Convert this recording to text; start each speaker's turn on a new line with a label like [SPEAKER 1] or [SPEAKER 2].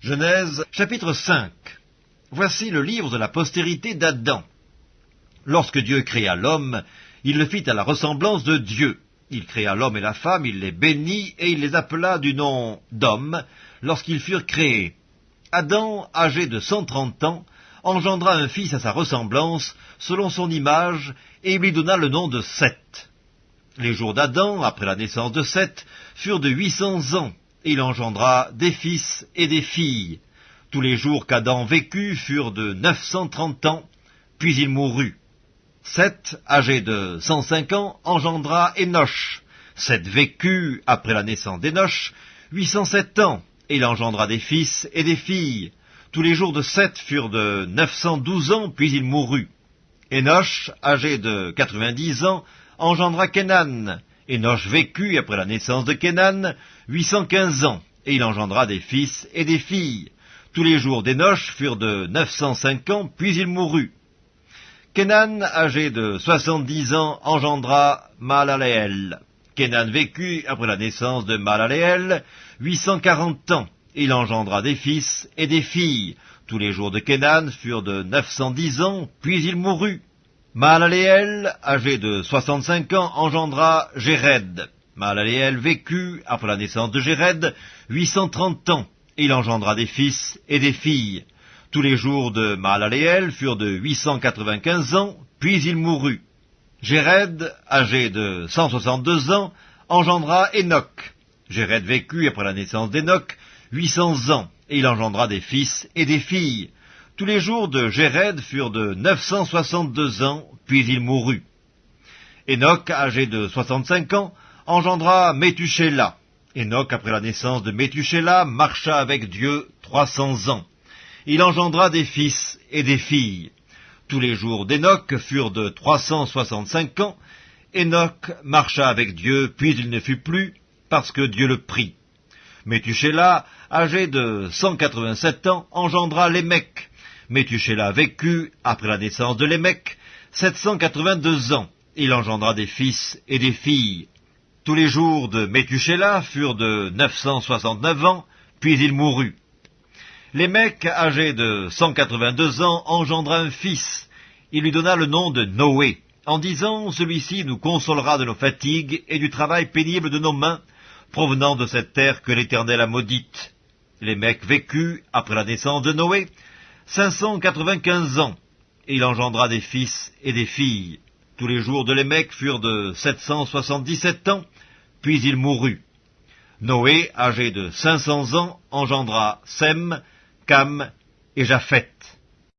[SPEAKER 1] Genèse chapitre 5 Voici le livre de la postérité d'Adam. Lorsque Dieu créa l'homme, il le fit à la ressemblance de Dieu. Il créa l'homme et la femme, il les bénit, et il les appela du nom d'homme lorsqu'ils furent créés. Adam, âgé de cent trente ans, engendra un fils à sa ressemblance, selon son image, et lui donna le nom de Seth. Les jours d'Adam, après la naissance de Seth, furent de huit cents ans, il engendra des fils et des filles. Tous les jours qu'Adam vécut furent de neuf cent trente ans, puis il mourut. Seth, âgé de cent cinq ans, engendra Enoch. Seth vécut, après la naissance d'Enoch, huit cent sept ans, et il engendra des fils et des filles. Tous les jours de Seth furent de neuf cent douze ans, puis il mourut. Enoch, âgé de quatre-vingt-dix ans, engendra Kenan. Enoch vécut, après la naissance de cent quinze ans, et il engendra des fils et des filles. Tous les jours d'Enoch furent de neuf cent cinq ans, puis il mourut. Kenan, âgé de soixante-dix ans, engendra Malaleel. Kenan vécut, après la naissance de cent quarante ans, et il engendra des fils et des filles. Tous les jours de Kenan furent de neuf cent dix ans, puis il mourut. Mahalaleel, âgé de soixante-cinq ans, engendra Jéred. Mahalaleel vécut, après la naissance de cent trente ans, et il engendra des fils et des filles. Tous les jours de Mahalaleel furent de huit cent quatre-vingt-quinze ans, puis il mourut. Jéred, âgé de cent soixante-deux ans, engendra Enoch. Jéred vécut, après la naissance d'Enoch, huit cents ans, et il engendra des fils et des filles. Tous les jours de Jéred furent de neuf cent soixante-deux ans, puis il mourut. Enoch, âgé de soixante-cinq ans, engendra Métuchéla. Enoch, après la naissance de Métuchéla, marcha avec Dieu trois cents ans. Il engendra des fils et des filles. Tous les jours d'Enoch furent de trois cent soixante-cinq ans. Enoch marcha avec Dieu, puis il ne fut plus, parce que Dieu le prit. Métuchéla, âgé de cent quatre-vingt-sept ans, engendra Lémec. Métuchéla vécut, après la naissance de Lémec, sept cent quatre-vingt-deux ans. Il engendra des fils et des filles. Tous les jours de Métuchéla furent de neuf cent soixante-neuf ans, puis il mourut. Lémec, âgé de cent quatre-vingt-deux ans, engendra un fils. Il lui donna le nom de Noé, en disant, celui-ci nous consolera de nos fatigues et du travail pénible de nos mains, provenant de cette terre que l'Éternel a maudite. Lémec vécut, après la naissance de Noé, cinq cent quatre-vingt-quinze ans, et il engendra des fils et des filles. Tous les jours de Lémec furent de sept cent soixante-dix-sept ans, puis il mourut. Noé, âgé de cinq cents ans, engendra Sem, Cam et Japheth.